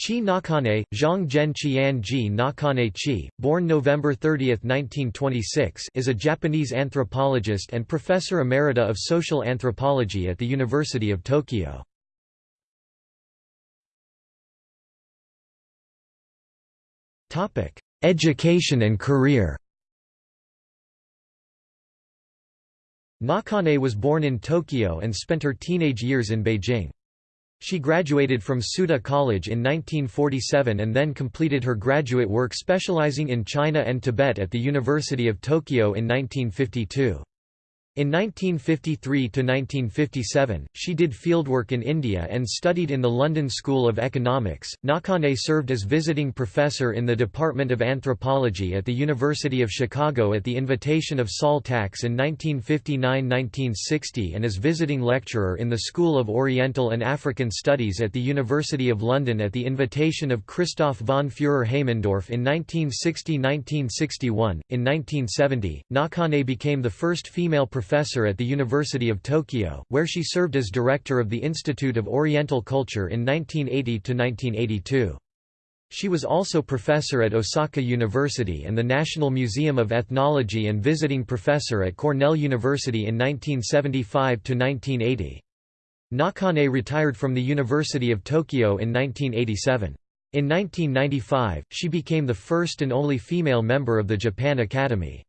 Chi Nakane, Zhang Zhen Qian Ji Nakane Chi, born November 30, 1926 is a Japanese anthropologist and professor emerita of social anthropology at the University of Tokyo. Education and career Nakane was born in Tokyo and spent her teenage years in Beijing. She graduated from Tsuda College in 1947 and then completed her graduate work specializing in China and Tibet at the University of Tokyo in 1952. In 1953–1957, she did fieldwork in India and studied in the London School of Economics. Nakane served as visiting professor in the Department of Anthropology at the University of Chicago at the invitation of Sol Tax in 1959–1960 and as visiting lecturer in the School of Oriental and African Studies at the University of London at the invitation of Christoph von Führer-Haimendorf in 1960–1961. In 1970, Nakane became the first female professor professor at the University of Tokyo, where she served as director of the Institute of Oriental Culture in 1980–1982. She was also professor at Osaka University and the National Museum of Ethnology and visiting professor at Cornell University in 1975–1980. Nakane retired from the University of Tokyo in 1987. In 1995, she became the first and only female member of the Japan Academy.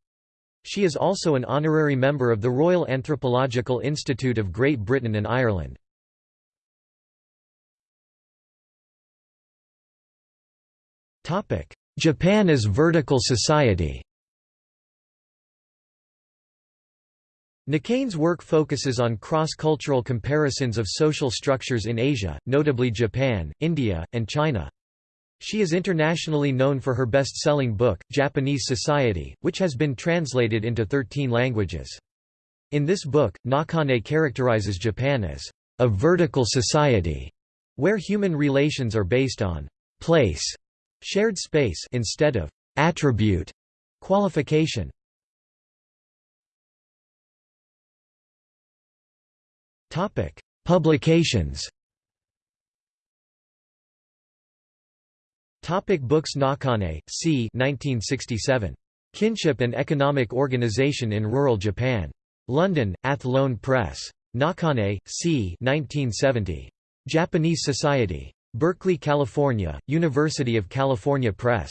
She is also an honorary member of the Royal Anthropological Institute of Great Britain and Ireland. Japan as vertical society Nakane's work focuses on cross-cultural comparisons of social structures in Asia, notably Japan, India, and China. She is internationally known for her best-selling book, Japanese Society, which has been translated into 13 languages. In this book, Nakane characterizes Japan as a vertical society, where human relations are based on place, shared space instead of attribute, qualification. Publications Topic books Nakane, c. 1967. Kinship and Economic Organization in Rural Japan. London, Athlone Press. Nakane, c. 1970. Japanese Society. Berkeley, California, University of California Press.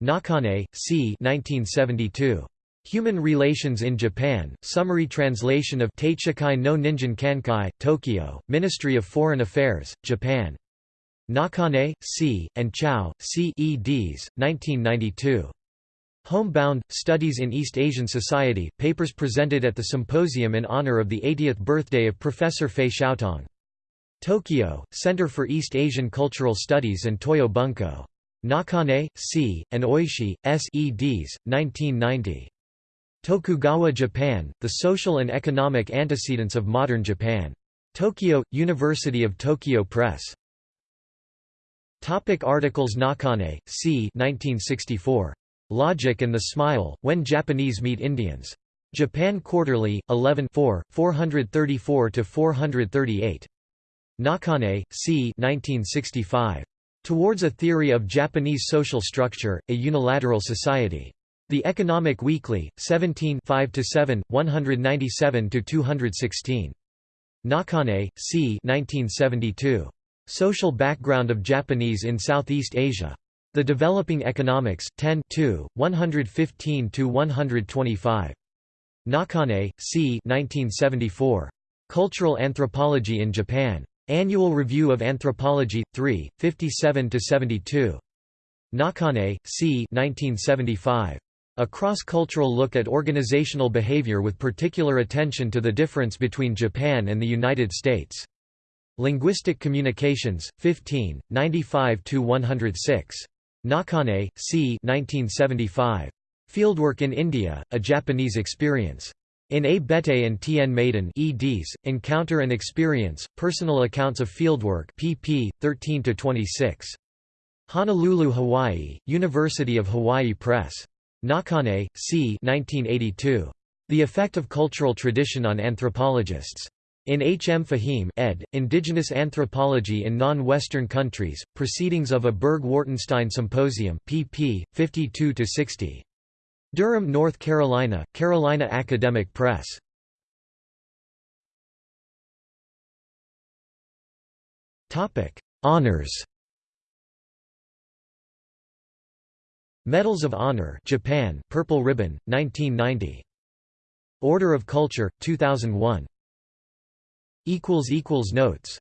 Nakane, c. 1972. Human Relations in Japan, summary translation of Teichikai no Ningen Kankai, Tokyo, Ministry of Foreign Affairs, Japan. Nakane, C., and Chow, C. eds. 1992. Homebound, Studies in East Asian Society, papers presented at the symposium in honor of the 80th birthday of Professor Fei Xiaotong. Tokyo, Center for East Asian Cultural Studies and Toyo Bunko. Nakane, C., and Oishi, S. eds. 1990. Tokugawa Japan, The Social and Economic Antecedents of Modern Japan. Tokyo, University of Tokyo Press. Topic articles Nakane, c. 1964. Logic and the Smile, When Japanese Meet Indians. Japan Quarterly, 11 434–438. Nakane, c. 1965. Towards a Theory of Japanese Social Structure, A Unilateral Society. The Economic Weekly, 17 5–7, 197–216. Nakane, c. 1972. Social Background of Japanese in Southeast Asia. The Developing Economies, 10 115–125. Nakane, C. 1974. Cultural Anthropology in Japan. Annual Review of Anthropology, 3, 57–72. Nakane, C. 1975. A cross-cultural look at organizational behavior with particular attention to the difference between Japan and the United States. Linguistic Communications, 15, 95–106. Nakane, C. 1975. Fieldwork in India, A Japanese Experience. In A. Béteille and T. N. Madan eds, Encounter and Experience, Personal Accounts of Fieldwork pp. 13–26. Honolulu, Hawaii, University of Hawaii Press. Nakane, C. 1982. The Effect of Cultural Tradition on Anthropologists. In H. M. Fahim ed., Indigenous Anthropology in Non-Western Countries, Proceedings of a Burg-Wartenstein Symposium pp. 52–60. Durham, North Carolina, Carolina Academic Press. Honors Medals of Honor Japan Purple Ribbon 1990 Order of Culture 2001 equals equals notes